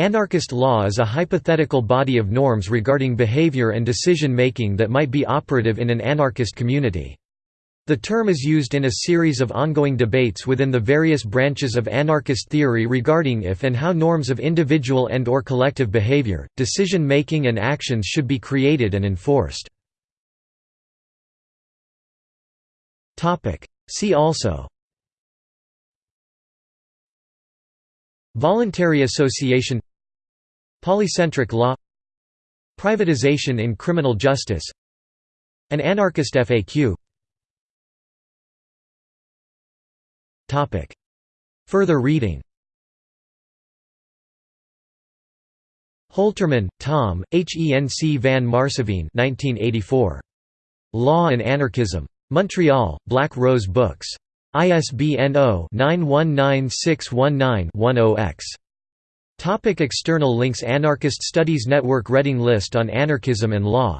Anarchist law is a hypothetical body of norms regarding behavior and decision-making that might be operative in an anarchist community. The term is used in a series of ongoing debates within the various branches of anarchist theory regarding if and how norms of individual and or collective behavior, decision-making and actions should be created and enforced. See also Voluntary association Polycentric law Privatization in criminal justice An anarchist FAQ Further reading Holterman, Thom, Henc van Maarseveen 1984. Law and Anarchism. Montreal, Black Rose Books. ISBN 0-919619-10-X. Topic external links Anarchist Studies Network Reading List on Anarchism and Law